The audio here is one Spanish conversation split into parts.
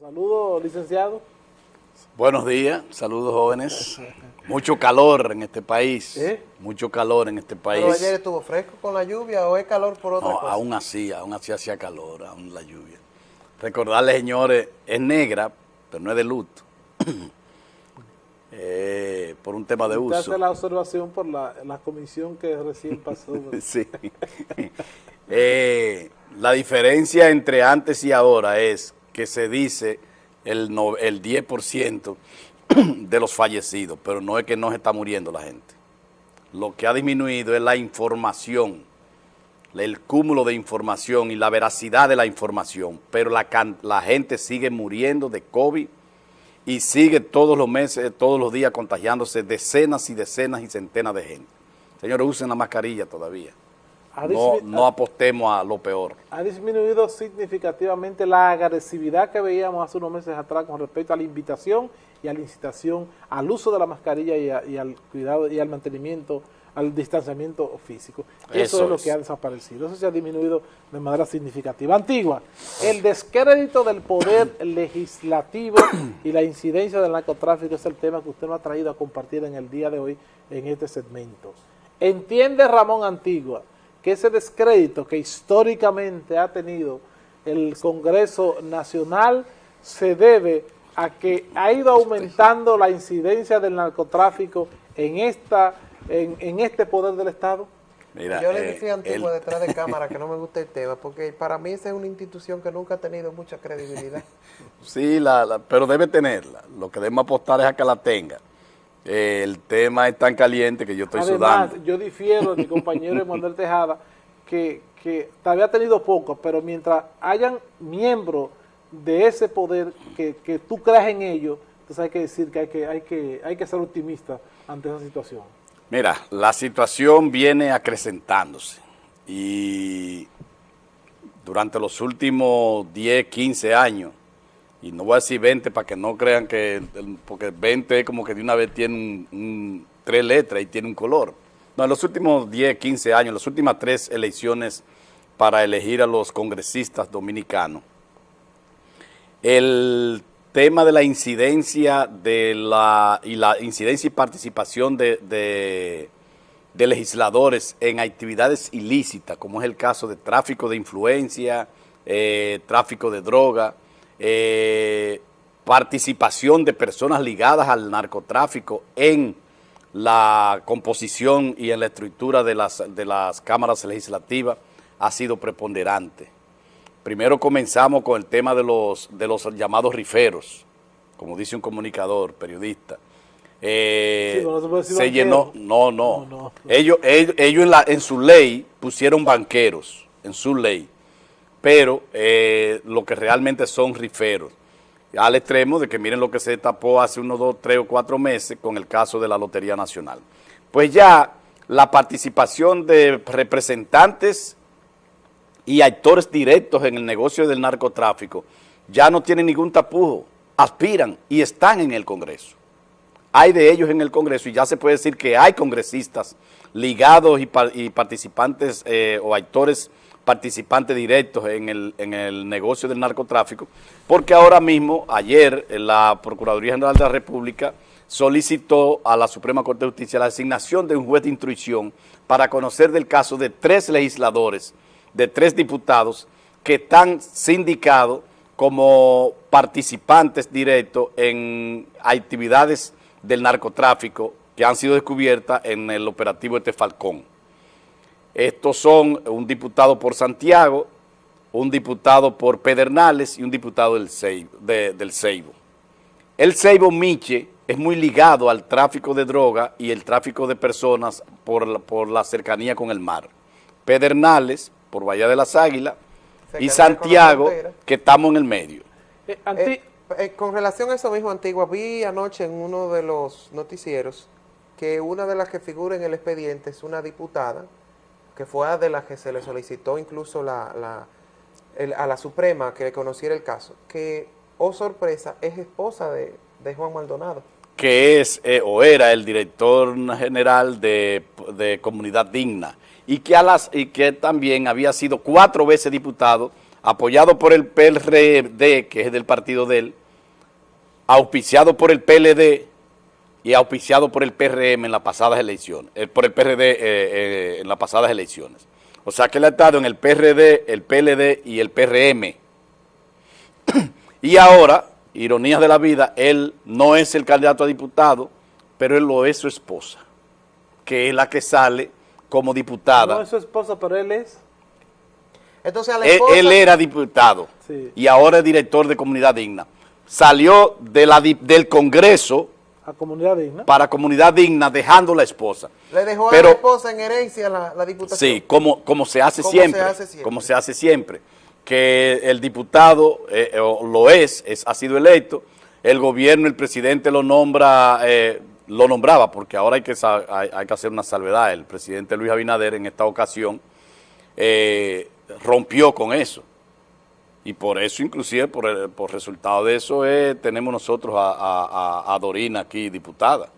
Saludos, licenciado. Buenos días, saludos jóvenes. Mucho calor en este país, ¿Eh? mucho calor en este país. ¿Pero ayer estuvo fresco con la lluvia o es calor por otra No, cosa? aún así, aún así hacía calor, aún la lluvia. Recordarles, señores, es negra, pero no es de luto. Eh, por un tema de Usted uso. hace la observación por la, la comisión que recién pasó. Sí. Eh, la diferencia entre antes y ahora es que se dice el, no- el 10% de los fallecidos, pero no es que no se está muriendo la gente. Lo que ha disminuido es la información, el cúmulo de información y la veracidad de la información, pero la, la gente sigue muriendo de COVID y sigue todos los meses, todos los días contagiándose decenas y decenas y centenas de gente. Señores, usen la mascarilla todavía. No, no apostemos a lo peor. ha disminuido significativamente la agresividad que veíamos hace unos meses atrás con respecto a la invitación y a la incitación al uso de la mascarilla y, a- y al cuidado y al mantenimiento, al distanciamiento físico. Eso, Eso es lo es. que ha desaparecido. Eso se ha disminuido de manera significativa. Antigua, el descrédito del poder legislativo y la incidencia del narcotráfico es el tema que usted nos ha traído a compartir en el día de hoy en este segmento. ¿Entiende Ramón Antigua que ese descrédito que históricamente ha tenido el Congreso Nacional se debe a que ha ido aumentando la incidencia del narcotráfico en esta en, en este poder del Estado? Mira, Yo le eh, decía a Antigua el- detrás de cámara que no me gusta el tema, porque para mí esa es una institución que nunca ha tenido mucha credibilidad. Sí, la, la- pero debe tenerla. Lo que debemos apostar es a que la tenga. El tema es tan caliente que yo estoy Además, sudando. yo difiero de mi compañero Emanuel Tejada, que, que todavía ha tenido poco, pero mientras hayan miembros de ese poder que, que tú creas en ellos, entonces hay que decir que hay que, hay que, hay que ser optimista ante esa situación. Mira, la situación viene acrecentándose y durante los últimos 10, 15 años, y no voy a decir 20 para que no crean que, porque 20 es como que de una vez tiene un, tres letras y tiene un color. No, en los últimos 10, 15 años, las últimas tres elecciones para elegir a los congresistas dominicanos, el tema de la incidencia de la y la incidencia y participación de legisladores en actividades ilícitas, como es el caso de tráfico de influencia, eh, tráfico de droga, eh, participación de personas ligadas al narcotráfico en la composición y en la estructura de las, de las cámaras legislativas ha sido preponderante. Primero comenzamos con el tema de los, de los llamados riferos, como dice un comunicador, periodista. Eh, Sí, pero no se llenó, no, no. No, no. Ellos, ellos, ellos en, la, en su ley pusieron banqueros, en su ley, pero eh, lo que realmente son riferos. Al extremo de que miren lo que se tapó hace unos dos, tres o cuatro meses con el caso de la Lotería Nacional. Pues ya la participación de representantes y actores directos en el negocio del narcotráfico ya no tienen ningún tapujo, aspiran y están en el Congreso. Hay de ellos en el Congreso y ya se puede decir que hay congresistas ligados y, par- y participantes eh, o actores participantes directos en el, en el negocio del narcotráfico, porque ahora mismo, ayer, eh, la Procuraduría General de la República solicitó a la Suprema Corte de Justicia la asignación de un juez de instrucción para conocer del caso de tres legisladores, de tres diputados que están sindicados como participantes directos en actividades del narcotráfico que han sido descubiertas en el operativo este Falcón. Estos son un diputado por Santiago, un diputado por Pedernales y un diputado del Ceibo. de- del Ceibo. El Ceibo Miche es muy ligado al tráfico de droga y el tráfico de personas por la, por la cercanía con el mar. Pedernales, por Bahía de las Águilas, y Cercanía Santiago, que estamos en el medio. Eh, anti- Eh, eh, con relación a eso mismo, Antigua, vi anoche en uno de los noticieros que una de las que figura en el expediente es una diputada, que fue de las que se le solicitó incluso la, la- a la Suprema que conociera el caso, que, oh sorpresa, es esposa de, de Juan Maldonado. que es eh, o era el director general de, de Comunidad Digna y que, a las, y que también había sido cuatro veces diputado apoyado por el PRD, que es del partido de él, auspiciado por el PLD y auspiciado por el PRM en las pasadas elecciones, eh, por el PRD eh, eh, en las pasadas elecciones. O sea que él ha estado en el PRD, el PLD y el PRM. y ahora, ironía de la vida, él no es el candidato a diputado, pero él lo es su esposa, que es la que sale como diputada. No es su esposa, pero él es. Entonces, a la Él, esposa, él era diputado Sí. y ahora es director de Comunidad Digna. Salió de la, di- del Congreso A comunidad digna. para Comunidad Digna dejando la esposa. le dejó a Pero- la esposa en herencia la, la diputación. Sí, como, como se hace Como siempre. se hace siempre. Como se hace siempre. Que el diputado eh, eh, lo es, es, ha sido electo, el gobierno, el presidente lo nombra, eh, lo nombraba, porque ahora hay que, hay, hay que hacer una salvedad. El presidente Luis Abinader en esta ocasión eh, rompió con eso. Y por eso, inclusive, por, el- por resultado de eso, eh, tenemos nosotros a, a- a- a Dorina aquí, diputada.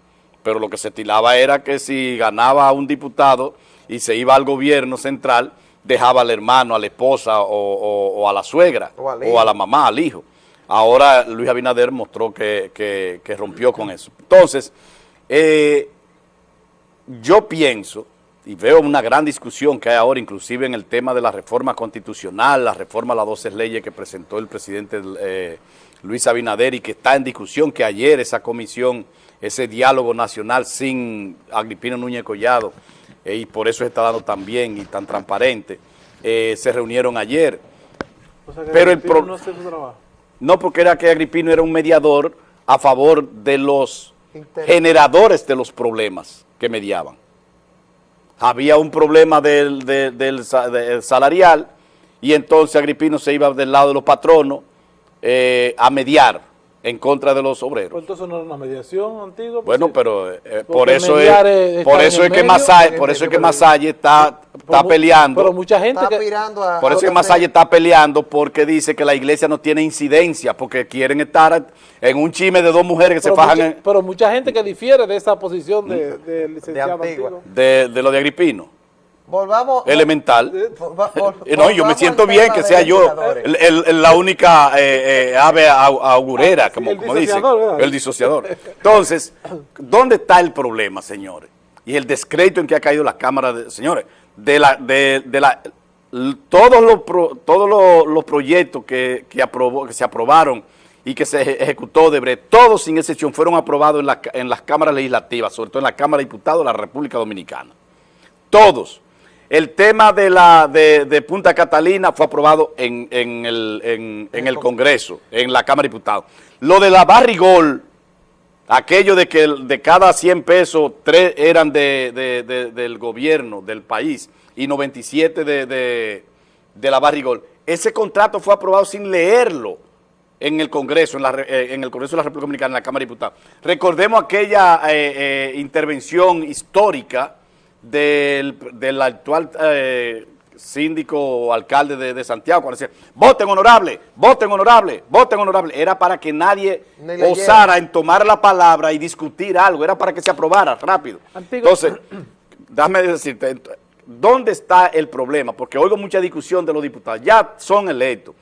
Pero lo que se estilaba era que si ganaba un diputado y se iba al gobierno central, dejaba al hermano, a la esposa o, o- o a la suegra O a la mamá, al hijo. Ahora Luis Abinader mostró que, que- que rompió con eso. Entonces, eh, yo pienso, y veo una gran discusión que hay ahora, inclusive en el tema de la reforma constitucional, la reforma a las 12 leyes que presentó el presidente eh, Luis Abinader y que está en discusión, que ayer esa comisión, ese diálogo nacional sin Agripino Núñez Collado, eh, y por eso está dando tan bien y tan transparente, eh, se reunieron ayer. O sea que Pero el Agripino pro- no hace su trabajo. No porque era que Agripino era un mediador a favor de los generadores de los problemas que mediaban. Había un problema del, del salarial y entonces Agripino se iba del lado de los patronos eh, a mediar en contra de los Pues obreros. entonces no era una mediación antigua. pues Bueno, pero eh, por Porque eso es, es por eso es que en por eso es que Masalle está, está peleando. Pero mucha gente Está que... aspirando a... Por eso es que Masalle está peleando porque dice que la iglesia no tiene incidencia, porque quieren estar en un chisme de dos mujeres que se fajan mucha, en- pero mucha gente que difiere de esa posición de, del licenciado De Antigua. Antigua. de, de lo de Agripino. Volvamos... Elemental. vol- Eh, No, yo me siento bien que sea yo legisladores. el- el- el- la única eh, eh, ave au- augurera, Ah, sí, como, como dicen, el disociador. Entonces, ¿dónde está el problema, señores? Y el descrédito en que ha caído la Cámara, de, señores, de la, de, de la, todos los, pro- todos los, los proyectos que, que, aprobó, que se aprobaron y que se eje- ejecutó de breve, todos sin excepción fueron aprobados en, la- en las cámaras legislativas, sobre todo en la Cámara de Diputados de la República Dominicana. Todos. El tema de la de, Punta Catalina fue aprobado en, en el, en- el Congreso, en la Cámara de Diputados. Lo de la Barrigol, aquello de que de cada 100 pesos, 3 eran de, de- de- del gobierno, del país, y 97 de, de, la Barrigol. Ese contrato fue aprobado sin leerlo en el Congreso, en, la eh, en el Congreso de la República Dominicana, en la Cámara de Diputados. Recordemos aquella eh, eh, intervención histórica del, del actual eh, síndico o alcalde de, de Santiago, cuando decía, voten honorable, voten honorable, voten honorable. Era para que nadie osara en tomar la palabra y discutir algo, era para que se aprobara rápido. Antiguo- Entonces, déjame decirte, ¿dónde está el problema? Porque oigo mucha discusión de los diputados, ya son electos.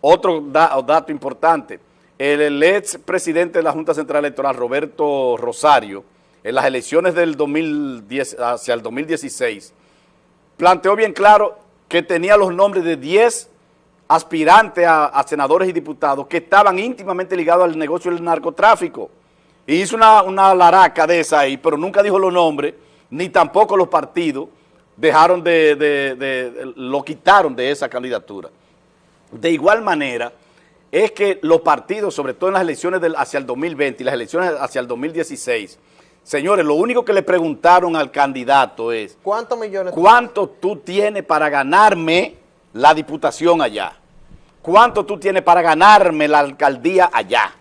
Otro da- dato importante, el, el ex presidente de la Junta Central Electoral, Roberto Rosario, en las elecciones del 2010 hacia el 2016, planteó bien claro que tenía los nombres de 10 aspirantes a, senadores y diputados que estaban íntimamente ligados al negocio del narcotráfico. Y hizo una, una laraca de esa ahí, pero nunca dijo los nombres, ni tampoco los partidos dejaron de, de- de- de- lo quitaron de esa candidatura. De igual manera, es que los partidos, sobre todo en las elecciones del, hacia el 2020 y las elecciones hacia el 2016, señores, lo único que le preguntaron al candidato es, ¿Cuántos millones? ¿cuánto tú tienes para ganarme la diputación allá? ¿Cuánto tú tienes para ganarme la alcaldía allá?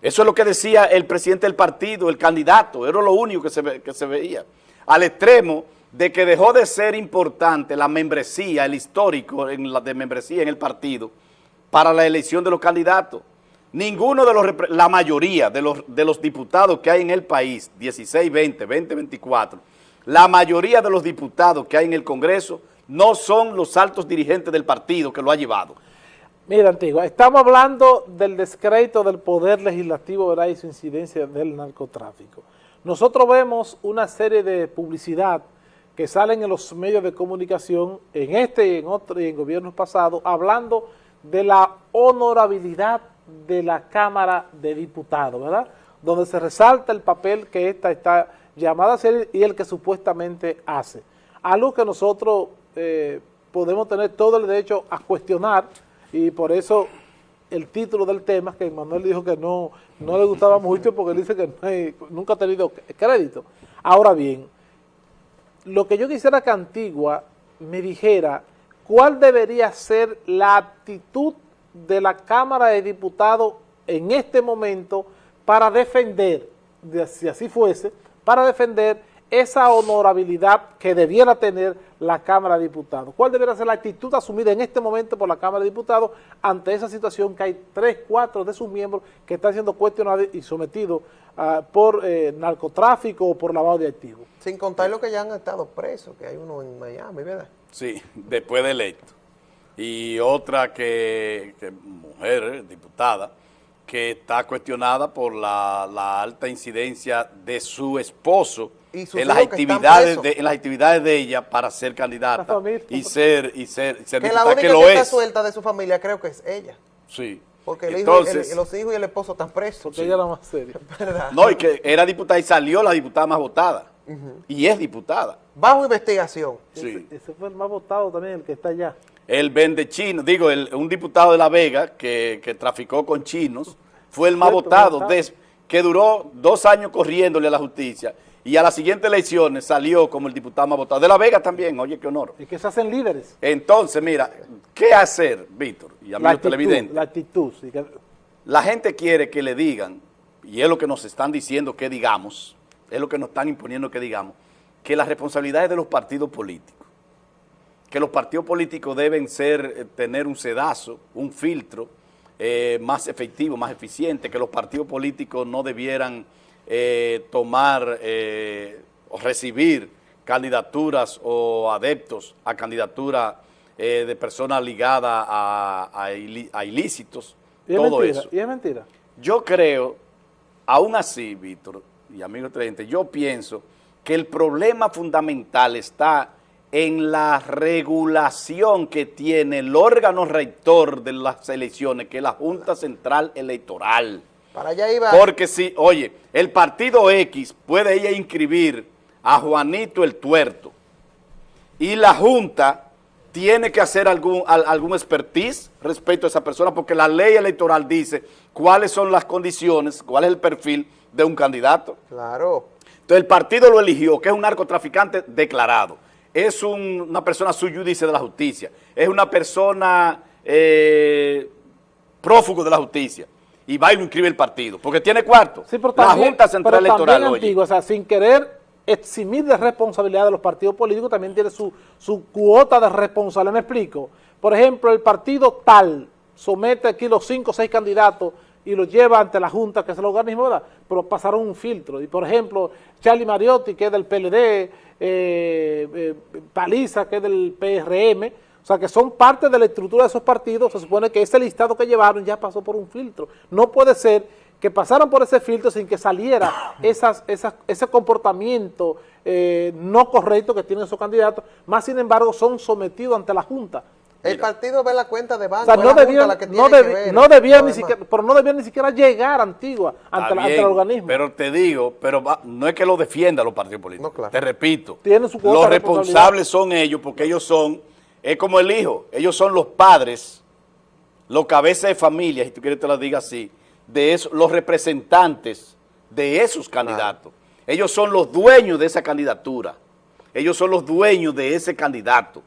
Eso es lo que decía el presidente del partido, el candidato, era lo único que se, ve- que se veía. Al extremo de que dejó de ser importante la membresía, el histórico en la de membresía en el partido, para la elección de los candidatos. Ninguno de los, la mayoría de los, de los diputados que hay en el país, 16, 20, 20, 24, la mayoría de los diputados que hay en el Congreso no son los altos dirigentes del partido que lo ha llevado. Mira, Antigua, estamos hablando del descrédito del poder legislativo ¿verdad? y su incidencia del narcotráfico. Nosotros vemos una serie de publicidad que salen en los medios de comunicación, en este y en otro y en gobiernos pasados, hablando de la honorabilidad de la Cámara de Diputados, ¿verdad? Donde se resalta el papel que esta está llamada a hacer y el que supuestamente hace. Algo que nosotros eh, podemos tener todo el derecho a cuestionar y por eso el título del tema, que Manuel dijo que no, no le gustaba mucho porque dice que nunca ha tenido crédito. Ahora bien, lo que yo quisiera que Antigua me dijera cuál debería ser la actitud de la Cámara de Diputados en este momento para defender, si así fuese, para defender esa honorabilidad que debiera tener la Cámara de Diputados. ¿Cuál debería ser la actitud asumida en este momento por la Cámara de Diputados ante esa situación que hay tres, cuatro de sus miembros que están siendo cuestionados y sometidos uh, por eh, narcotráfico o por lavado de activos? Sin contar lo que ya han estado presos, que hay uno en Miami, ¿verdad? Sí, después de electo. Y otra que, que mujer, diputada, que está cuestionada por la, la alta incidencia de su esposo en las actividades de, en las actividades de ella para ser candidata y ser y ser, ser que la única que, lo que está suelta de su familia creo que es ella. Sí. Porque el hijo, el, los hijos y el esposo están presos. Porque ella era más seria. No y que era diputada y salió la diputada más votada. Uh -huh. y es diputada. Bajo investigación. Sí. ese, ese, fue el más votado también el que está allá el vende chino digo el, un diputado de La Vega que, que traficó con chinos fue el más Cierto, votado que duró dos años corriéndole a la justicia y a las siguientes elecciones salió como el diputado más votado. De La Vega también, oye, qué honor. Y que se hacen líderes. Entonces, mira, ¿qué hacer, Víctor? Y a la actitud, televidente. La actitud. Sí que... La gente quiere que le digan, y es lo que nos están diciendo que digamos, es lo que nos están imponiendo que digamos, que las responsabilidades de los partidos políticos, que los partidos políticos deben ser, eh, tener un sedazo, un filtro eh, más efectivo, más eficiente, que los partidos políticos no debieran eh, tomar eh, o recibir candidaturas o adeptos a candidaturas de personas ligadas a, a, a ilícitos, ¿Y todo mentira? eso. ¿Y es mentira? Yo creo, aún así, Víctor y amigos televidentes, yo pienso que el problema fundamental está en la regulación que tiene el órgano rector de las elecciones, que es la Junta Central Electoral. Para allá iba. Porque si, oye, el partido X puede ir a inscribir a Juanito el Tuerto y la Junta tiene que hacer algún, algún expertise respecto a esa persona porque la ley electoral dice cuáles son las condiciones, cuál es el perfil de un candidato. Claro. Entonces el partido lo eligió, que es un narcotraficante declarado, es un, una persona judice de la justicia, es una persona eh, prófugo de la justicia y va y lo inscribe el partido, porque tiene cuarto. Sí, pero la Junta Central pero Electoral. Antiguo, o sea, sin querer eximir de responsabilidad de los partidos políticos, también tiene su, su cuota de responsabilidad. Me explico. Por ejemplo, el partido tal somete aquí los cinco o seis candidatos y los lleva ante la Junta, que es el organismo, ¿verdad? Pero pasaron un filtro. Y, por ejemplo, Charlie Mariotti, que es del PLD, eh, eh, Paliza, que es del PRM, o sea, que son parte de la estructura de esos partidos, se supone que ese listado que llevaron ya pasó por un filtro. No puede ser que pasaran por ese filtro sin que saliera esas, esas, ese comportamiento eh, no correcto que tienen esos candidatos, más sin embargo son sometidos ante la Junta. El Mira. partido ve la cuenta de banco, o sea, no debía, la que no, ver, no debía ni siquiera, pero no debía ni siquiera llegar Antigua ante, el organismo. Pero te digo, pero va, no es que lo defienda los partidos políticos. No, claro. Te repito, su los responsables son ellos porque ellos son es como el hijo, ellos son los padres, los cabezas de familia, si tú quieres te lo diga así, de eso, los representantes de esos candidatos. Ellos son los dueños de esa candidatura. Ellos son los dueños de ese candidato.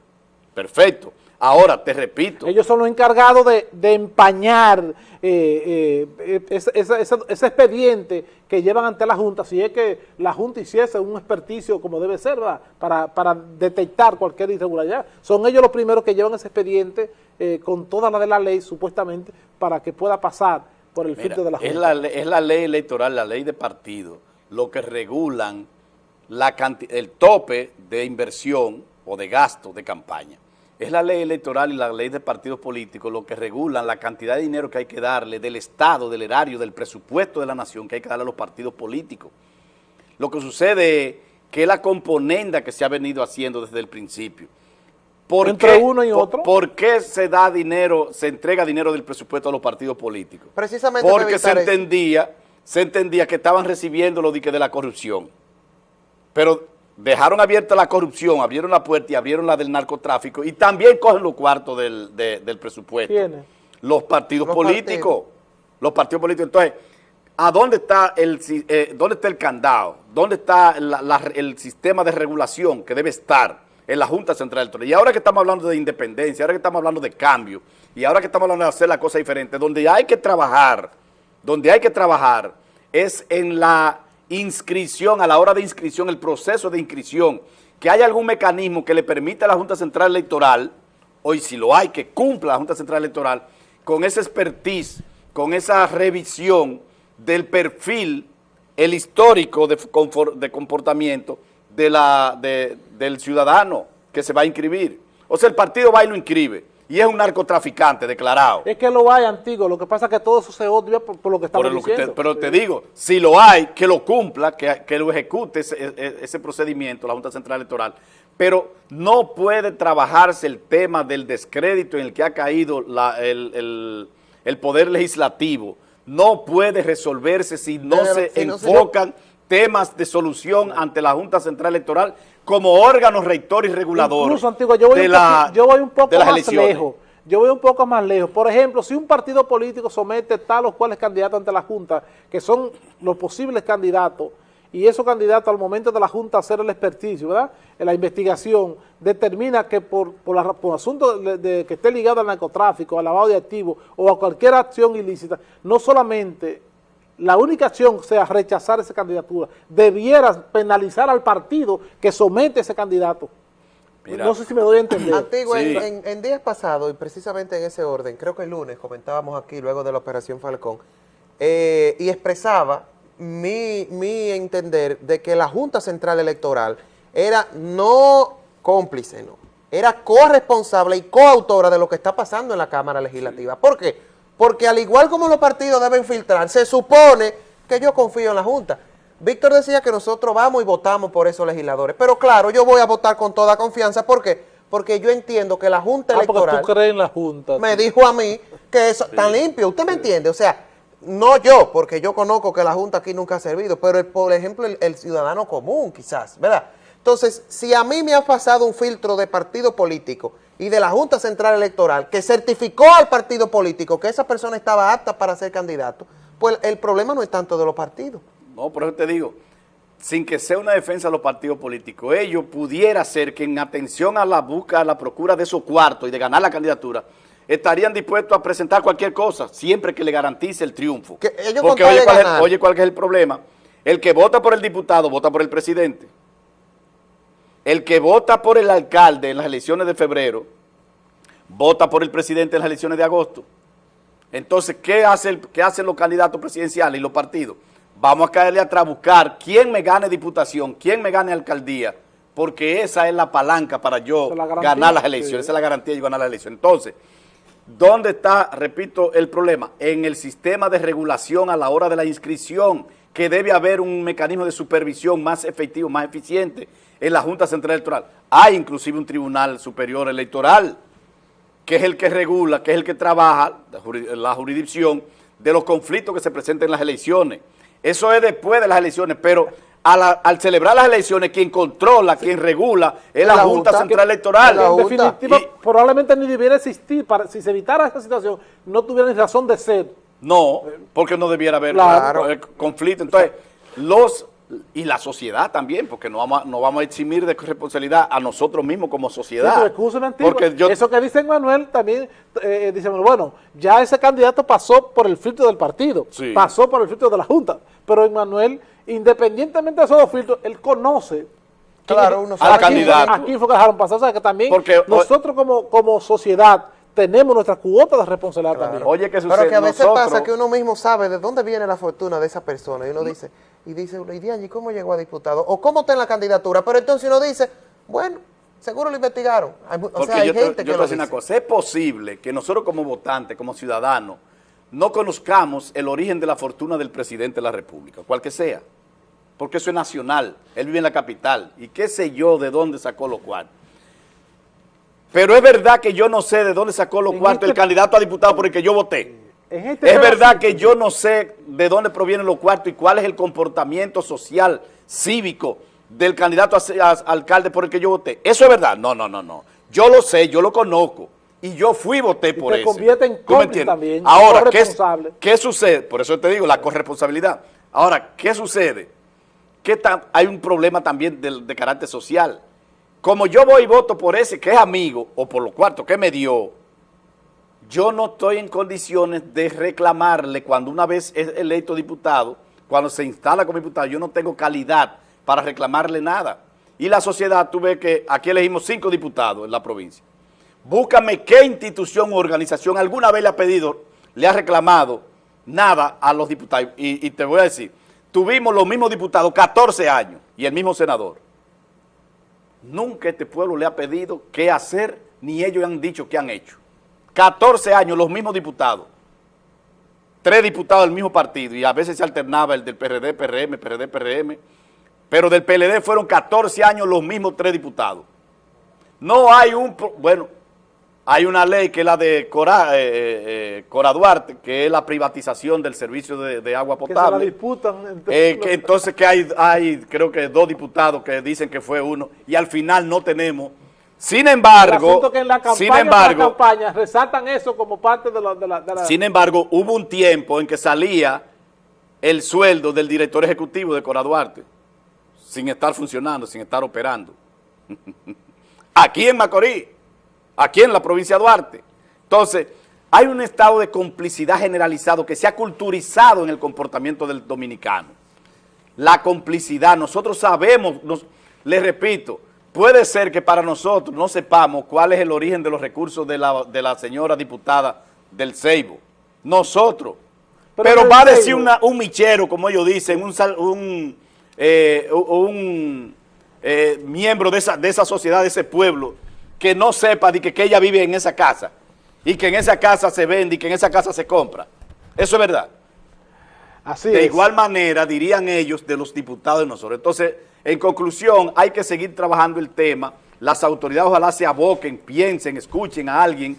Perfecto. Ahora, te repito. Ellos son los encargados de, de empañar eh, eh, ese, ese, ese, expediente que llevan ante la Junta, si es que la Junta hiciese un experticio como debe ser, ¿verdad? Para, para detectar cualquier irregularidad. Son ellos los primeros que llevan ese expediente eh, con toda la de la ley, supuestamente, para que pueda pasar por el Mira, filtro de la Junta. Es la, es la ley electoral, la ley de partido, lo que regulan la el tope de inversión o de gasto de campaña. Es la ley electoral y la ley de partidos políticos lo que regulan la cantidad de dinero que hay que darle del Estado, del erario, del presupuesto de la nación que hay que darle a los partidos políticos. Lo que sucede es que es la componenda que se ha venido haciendo desde el principio. ¿Por Entre uno y otro. Por, qué se da dinero, se entrega dinero del presupuesto a los partidos políticos? Precisamente Porque se entendía, se entendía que estaban recibiendo lo de, de la corrupción. Pero dejaron abierta la corrupción, abrieron la puerta y abrieron la del narcotráfico y también cogen los cuartos del, del presupuesto. Los partidos políticos. Los partidos políticos. Entonces, ¿a dónde está el, eh, dónde está el candado? ¿Dónde está el sistema de regulación que debe estar? en la Junta Central Electoral. Y ahora que estamos hablando de independencia, ahora que estamos hablando de cambio, y ahora que estamos hablando de hacer la cosa diferente, donde hay que trabajar, donde hay que trabajar es en la inscripción, a la hora de inscripción, el proceso de inscripción, que haya algún mecanismo que le permita a la Junta Central Electoral, hoy si lo hay, que cumpla la Junta Central Electoral, con esa expertise, con esa revisión del perfil, el histórico de, de comportamiento, de la, de, del ciudadano que se va a inscribir. O sea, el partido va y lo inscribe. Y es un narcotraficante declarado. Es que lo hay, antiguo. Lo que pasa es que todo eso se odia por, lo que estamos diciendo. pero te digo, si lo hay, que lo cumpla, que, que lo ejecute ese, e, e, ese, procedimiento, la Junta Central Electoral. Pero no puede trabajarse el tema del descrédito en el que ha caído la, el, el, el, Poder Legislativo. No puede resolverse si no se enfocan temas de solución ante la Junta Central Electoral como órgano rector y regulador Incluso, Antigua, yo voy, un, yo voy un poco más lejos. Yo voy un poco más lejos. Por ejemplo, si un partido político somete tal o cuales candidatos ante la Junta, que son los posibles candidatos, y esos candidatos al momento de la Junta hacer el experticio, ¿verdad? En la investigación, determina que por, por, por asunto de, que esté ligado al narcotráfico, al lavado de activos o a cualquier acción ilícita, no solamente la única acción sea rechazar esa candidatura, debiera penalizar al partido que somete a ese candidato. no sé si me doy a entender. Antiguo, en, días pasados, y precisamente en ese orden, creo que el lunes comentábamos aquí, luego de la Operación Falcón, eh, y expresaba mi, mi entender de que la Junta Central Electoral era no cómplice, no, era corresponsable y coautora de lo que está pasando en la Cámara Legislativa. ¿Por qué? Porque al igual como los partidos deben filtrar, se supone que yo confío en la Junta. Víctor decía que nosotros vamos y votamos por esos legisladores. Pero claro, yo voy a votar con toda confianza. ¿Por qué? Porque yo entiendo que la Junta ah, Electoral... tú crees en la Junta. Me dijo a mí que es tan limpio. ¿Usted me entiende? O sea, no yo, porque yo conozco que la Junta aquí nunca ha servido, pero por ejemplo el ciudadano común quizás, ¿verdad? Entonces, si a mí me ha pasado un filtro de partido político y de la Junta Central Electoral que certificó al partido político que esa persona estaba apta para ser candidato, pues el problema no es tanto de los partidos. No, por eso te digo, sin que sea una defensa de los partidos políticos, ellos pudiera ser que en atención a la búsqueda, a la procura de esos cuartos y de ganar la candidatura, estarían dispuestos a presentar cualquier cosa, siempre que le garantice el triunfo. Porque oye oye, ¿cuál es el problema? El que vota por el diputado, vota por el presidente el que vota por el alcalde en las elecciones de febrero, vota por el presidente en las elecciones de agosto. Entonces, ¿qué, hace qué hacen los candidatos presidenciales y los partidos? Vamos a caerle atrás a buscar quién me gane diputación, quién me gane alcaldía, porque esa es la palanca para yo ganar las elecciones, esa es la garantía de ganar las elecciones. Entonces, ¿dónde está, repito, el problema? En el sistema de regulación a la hora de la inscripción, que debe haber un mecanismo de supervisión más efectivo, más eficiente, en la Junta Central Electoral. Hay inclusive un Tribunal Superior Electoral, que es el que regula, que es el que trabaja, la jurisdicción, de los conflictos que se presentan en las elecciones. Eso es después de las elecciones, pero al celebrar las elecciones, quien controla, quien regula, es la, Junta, Central Electoral. En definitiva, probablemente ni debiera existir, para, si se evitara esta situación, no tuviera ni razón de ser. No, porque no debiera haber conflicto. Entonces, los y la sociedad también, porque no vamos, a, no vamos a eximir de responsabilidad a nosotros mismos como sociedad. porque Eso que dice Manuel también, eh, dice, bueno, ya ese candidato pasó por el filtro del partido, pasó por el filtro de la Junta, pero Manuel, independientemente de esos dos filtros, él conoce claro, uno al candidato. Aquí fue que dejaron pasar, o sea que también nosotros como, como sociedad tenemos nuestra cuota de responsabilidad también. Oye, que sucede? Pero que a veces pasa que uno mismo sabe de dónde viene la fortuna de esa persona y uno dice, y dice, ¿y cómo llegó a diputado? ¿O cómo está en la candidatura? Pero entonces uno dice, bueno, Seguro lo investigaron. Hay o Porque sea, hay yo, te, gente yo que te voy a lo decir una dice. cosa, es posible que nosotros como votantes, como ciudadanos, no conozcamos el origen de la fortuna del presidente de la República, cual que sea, porque eso es nacional, él vive en la capital, y qué sé yo de dónde sacó los cuartos. Pero es verdad que yo no sé de dónde sacó los cuartos el este- candidato a diputado por el que yo voté. Este Es verdad que yo no sé de dónde provienen los cuartos y cuál es el comportamiento social, cívico del candidato a, alcalde por el que yo voté. Eso es verdad. No, no, no, no. Yo lo sé, yo lo conozco. Y yo fui y voté por eso. convierte en ¿Tú me cómplice también, Ahora, ¿qué. ¿qué sucede? Por eso te digo, la corresponsabilidad. Ahora, ¿qué sucede? Que hay un problema también de, de carácter social. Como yo voy y voto por ese que es amigo, o por los cuartos que me dio, yo no estoy en condiciones de reclamarle cuando una vez es electo diputado, cuando se instala como diputado, yo no tengo calidad para reclamarle nada. Y la sociedad, tú ves que aquí elegimos cinco diputados en la provincia. Búscame qué institución o organización alguna vez le ha pedido, le ha reclamado nada a los diputados. Y, y te voy a decir, tuvimos los mismos diputados 14 años y el mismo senador. Nunca este pueblo le ha pedido qué hacer, ni ellos han dicho qué han hecho. 14 años los mismos diputados. Tres diputados del mismo partido y a veces se alternaba el del PRD, PRM, PRD, PRM. Pero del PLD fueron 14 años los mismos tres diputados. No hay un, bueno, hay una ley que es la de Cora, eh, eh, Cora Duarte, que es la privatización del servicio de, de agua que se la potable. disputan Eh, que entonces que hay, hay, creo que dos diputados que dicen que fue uno y al final no tenemos. Sin embargo, que en la campaña, sin embargo, campaña resaltan eso como parte de la... De la, de la- sin embargo, hubo un tiempo en que salía el sueldo del director ejecutivo de Cora Duarte, sin estar funcionando, sin estar operando. Aquí en Macorís, aquí en la provincia de Duarte. Entonces, hay un estado de complicidad generalizado que se ha culturizado en el comportamiento del dominicano. La complicidad, nosotros sabemos, nos, les repito, puede ser que para nosotros no sepamos cuál es el origen de los recursos de la, de la señora diputada del Ceibo. Nosotros. Pero Pero, va a decir una- un michero, como ellos dicen, un, un, eh, un, eh, miembro de esa, de esa sociedad, de ese pueblo, que no sepa de que, que ella vive en esa casa y que en esa casa se vende y que en esa casa se compra. Eso es verdad. Así De es. igual manera dirían ellos de los diputados de nosotros. Entonces, en conclusión, hay que seguir trabajando el tema. Las autoridades ojalá se aboquen, piensen, escuchen a alguien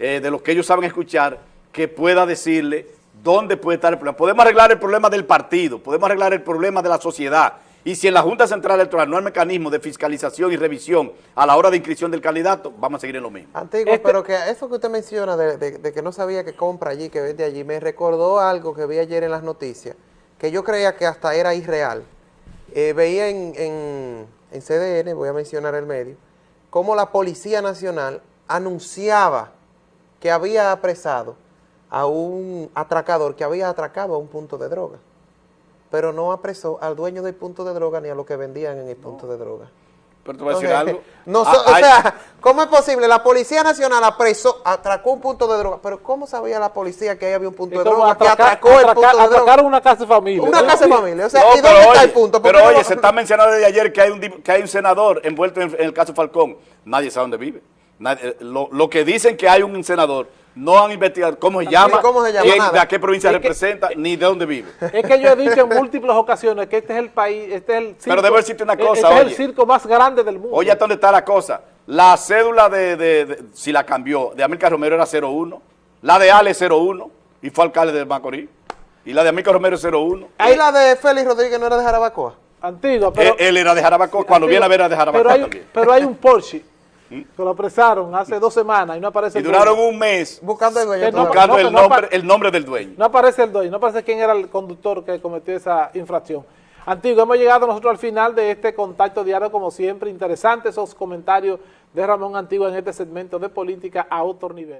eh, de los que ellos saben escuchar que pueda decirle dónde puede estar el problema. Podemos arreglar el problema del partido, podemos arreglar el problema de la sociedad. Y si en la Junta Central Electoral no hay mecanismo de fiscalización y revisión a la hora de inscripción del candidato, vamos a seguir en lo mismo. Antiguo, Este- pero que eso que usted menciona de, de- de que no sabía que compra allí, que vende allí, me recordó algo que vi ayer en las noticias, que yo creía que hasta era irreal. Eh, veía en, en, en CDN, voy a mencionar el medio, cómo la Policía Nacional anunciaba que había apresado a un atracador que había atracado a un punto de droga, pero no apresó al dueño del punto de droga ni a los que vendían en el punto de droga. Pero te voy a decir Entonces, algo. no so- Ah, o hay- sea, ¿cómo es posible? La Policía Nacional apresó, atracó un punto de droga, pero ¿cómo sabía la policía que ahí había un punto de droga? que atracar- atracó el atracar- punto de droga. atracaron una casa de familia. Una casa de familia. O sea, No, ¿y dónde está el punto? ¿Por Pero no oye, lo- se está mencionando desde ayer que hay un que hay un senador envuelto en, en el caso Falcón. Nadie sabe dónde vive. Nadie- eh, lo, lo que dicen que hay un senador, no han investigado cómo se llama, cómo se llama, quién- nada. de a qué provincia Es que- representa, ni de dónde vive. Es que yo he dicho en múltiples ocasiones que este es el país, este es el circo, Pero debo decirte una este cosa, es el circo más grande del mundo. Oye, ¿hasta dónde está la cosa? La cédula de, de- de- si la cambió, de Amílcar Romero era 01, la de Ale 01, y fue alcalde de Macorís, y la de Amílcar Romero 01. ¿Y la de Félix Rodríguez no era de Jarabacoa? Antigua, pero... él, él era de Jarabacoa, cuando viene a ver era de Jarabacoa pero hay, también. Pero hay un Porsche que lo apresaron hace dos semanas y no aparece Y el duraron dueño. un mes Buscando el dueño no- buscando nombre, el nombre del dueño. No aparece el dueño, no aparece quién era el conductor que cometió esa infracción. Antiguo, hemos llegado nosotros al final de este contacto diario, como siempre, interesantes esos comentarios de Ramón Antiguo en este segmento de política a otro nivel.